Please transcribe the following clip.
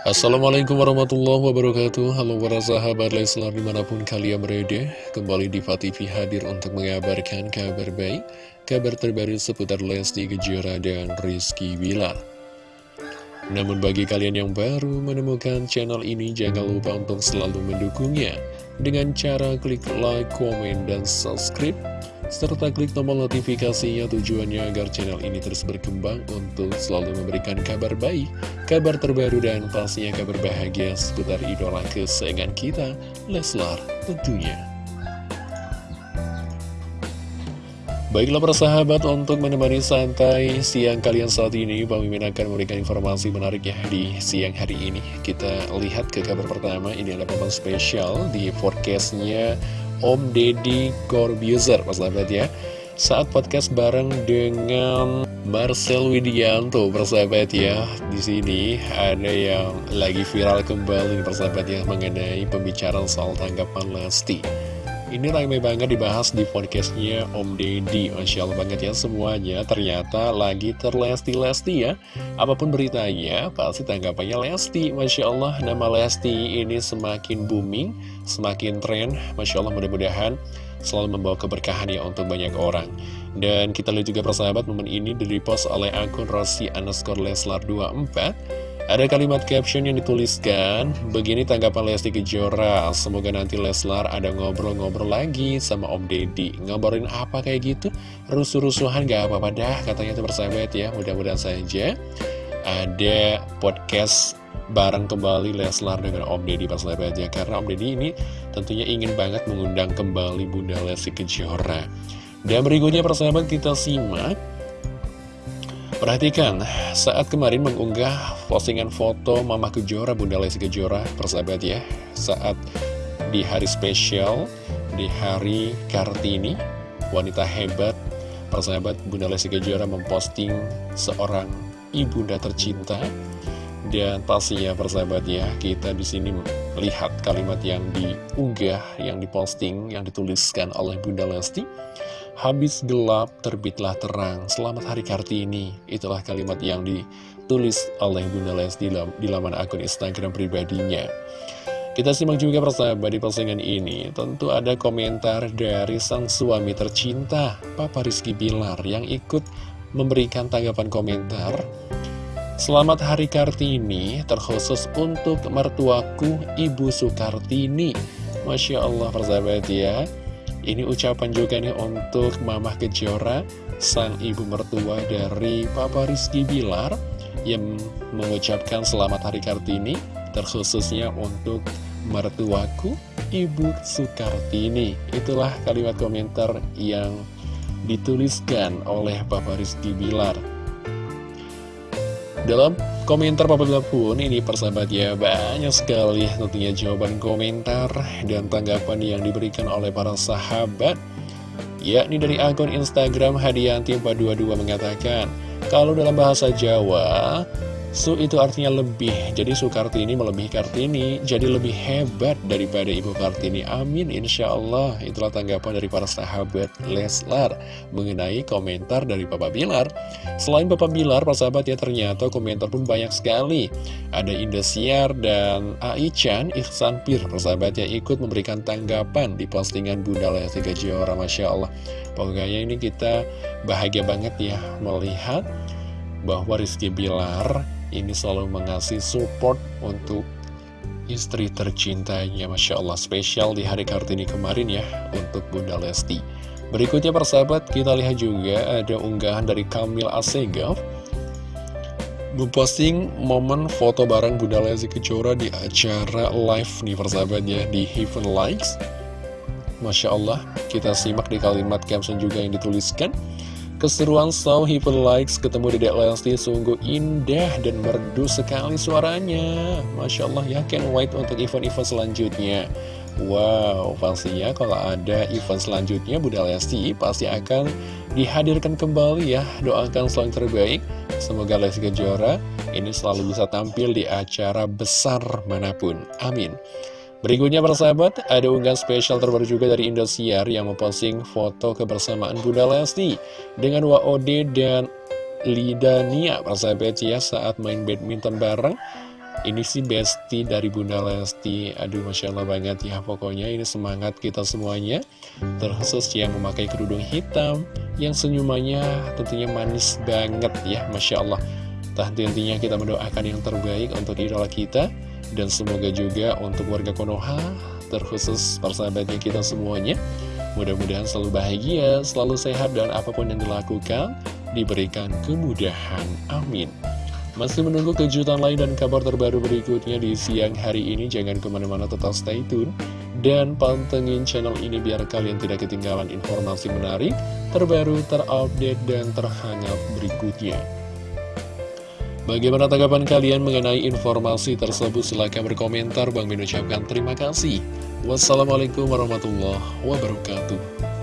Assalamualaikum warahmatullahi wabarakatuh. Halo para sahabat Leslar di mana pun kalian berada Kembali di TV hadir untuk mengabarkan kabar baik Kabar terbaru seputar Lesti Kejora dan Rizky Bilar. Namun bagi kalian yang baru menemukan channel ini Jangan lupa untuk selalu mendukungnya Dengan cara klik like, komen, dan subscribe serta klik tombol notifikasinya tujuannya agar channel ini terus berkembang untuk selalu memberikan kabar baik, kabar terbaru dan pastinya kabar bahagia seputar idola kesayangan kita, Leslar tentunya. Baiklah persahabat untuk menemani santai siang kalian saat ini Bang Mimin akan memberikan informasi menarik ya di siang hari ini Kita lihat ke kabar pertama ini adalah momen spesial di forecastnya Om Deddy Corbuzier, Mas sahabat ya. Saat podcast bareng dengan Marcel Widianto, persahabat ya. Di sini ada yang lagi viral kembali, persahabat ya, mengenai pembicaraan soal tanggapan Lesti. Ini ramai banget dibahas di podcastnya Om Deddy. Masya Allah banget ya semuanya. Ternyata lagi terlesti-lesti ya. Apa pun beritanya pasti tanggapannya Lesti. Masya Allah nama Lesti ini semakin booming Semakin tren. Masya Allah mudah-mudahan selalu membawa keberkahan ya untuk banyak orang Dan kita lihat juga persahabat momen ini di-repost oleh akun Rossi underscore Leslar 24 ada kalimat caption yang dituliskan, begini tanggapan Lesti Kejora, semoga nanti Leslar ada ngobrol-ngobrol lagi sama Om Deddy. Ngobrolin apa kayak gitu? Rusuh-rusuhan gak apa-apa dah, katanya itu bersahabat ya, mudah-mudahan saja. Ada podcast bareng kembali Leslar dengan Om Deddy persahabat ya, karena Om Deddy ini tentunya ingin banget mengundang kembali Bunda Lesti Kejora. Dan berikutnya persahabat kita simak Perhatikan, saat kemarin mengunggah postingan foto Mama Kejora, Bunda Lesti Kejora, persahabat ya, saat di hari spesial, di hari Kartini, wanita hebat, persahabat Bunda Lesti Kejora memposting seorang ibunda tercinta, dan pastinya persahabat ya, kita di sini lihat kalimat yang diunggah, yang diposting, yang dituliskan oleh Bunda Lesti, Habis gelap, terbitlah terang. Selamat Hari Kartini. Itulah kalimat yang ditulis oleh Bunda Les di, di laman akun Instagram pribadinya. Kita simak juga persahabat di postingan ini. Tentu ada komentar dari sang suami tercinta, Papa Rizky Bilar, yang ikut memberikan tanggapan komentar. Selamat Hari Kartini, terkhusus untuk mertuaku Ibu Sukartini. Masya Allah persahabat ya. Ini ucapan juga nih untuk Mama Kejora, sang ibu mertua dari Papa Rizky Bilar, yang mengucapkan selamat hari Kartini, terkhususnya untuk mertuaku, Ibu Sukartini. Itulah kalimat komentar yang dituliskan oleh Papa Rizky Bilar. Dalam komentar Papa Bilar pun ini persahabat ya banyak sekali tentunya jawaban komentar dan tanggapan yang diberikan oleh para sahabat yakni dari akun Instagram Hadianti422 mengatakan kalau dalam bahasa Jawa Su itu artinya lebih, jadi Su Kartini melebihi Kartini, jadi lebih hebat daripada Ibu Kartini. Amin, Insya Allah. Itulah tanggapan dari para sahabat Leslar mengenai komentar dari Papa Bilar. Selain Papa Bilar, para sahabat ya ternyata komentar pun banyak sekali. Ada Indosiar dan Aichan Ihsan Pir, sahabat ya ikut memberikan tanggapan di postingan Bunda Lesti Kejora, Masya Allah. Pokoknya ini kita bahagia banget ya melihat bahwa Rizky Bilar ini selalu mengasih support untuk istri tercintanya. Masya Allah spesial di hari Kartini kemarin ya untuk Bunda Lesti. Berikutnya persahabat kita lihat juga ada unggahan dari Kamil Asegaf. Memposting momen foto bareng Bunda Lesti Kejora di acara live nih persahabat ya di Heaven Likes. Masya Allah kita simak di kalimat caption juga yang dituliskan Keseruan So Heaven Likes ketemu Dedek Lesti sungguh indah dan merdu sekali suaranya. Masya Allah ya, can wait untuk event-event selanjutnya. Wow, pastinya kalau ada event selanjutnya Bunda Lesti pasti akan dihadirkan kembali ya. Doakan selalu terbaik. Semoga Lesti Kejora ini selalu bisa tampil di acara besar mana pun. Amin. Berikutnya persahabat, ada unggahan spesial terbaru juga dari Indosiar yang memposting foto kebersamaan Bunda Lesti dengan WOD dan Lidania persahabat ya saat main badminton bareng. Ini sih besti dari Bunda Lesti. Aduh Masya Allah banget ya Pokoknya ini semangat kita semuanya. Terkhusus yang memakai kerudung hitam Yang senyumannya tentunya manis banget ya Masya Allah. Tak intinya kita mendoakan yang terbaik untuk idola kita Dan semoga juga untuk warga Konoha Terkhusus persahabatnya kita semuanya Mudah-mudahan selalu bahagia, selalu sehat Dan apa pun yang dilakukan Diberikan kemudahan Amin masih menunggu kejutan lain dan kabar terbaru berikutnya di siang hari ini. Jangan ke mana-mana tetap stay tune. Dan pantengin channel ini biar kalian tidak ketinggalan informasi menarik, terbaru, terupdate, dan terhangat berikutnya. Bagaimana tanggapan kalian mengenai informasi tersebut? Silahkan berkomentar. Bang Min ucapkan terima kasih. Wassalamualaikum warahmatullahi wabarakatuh.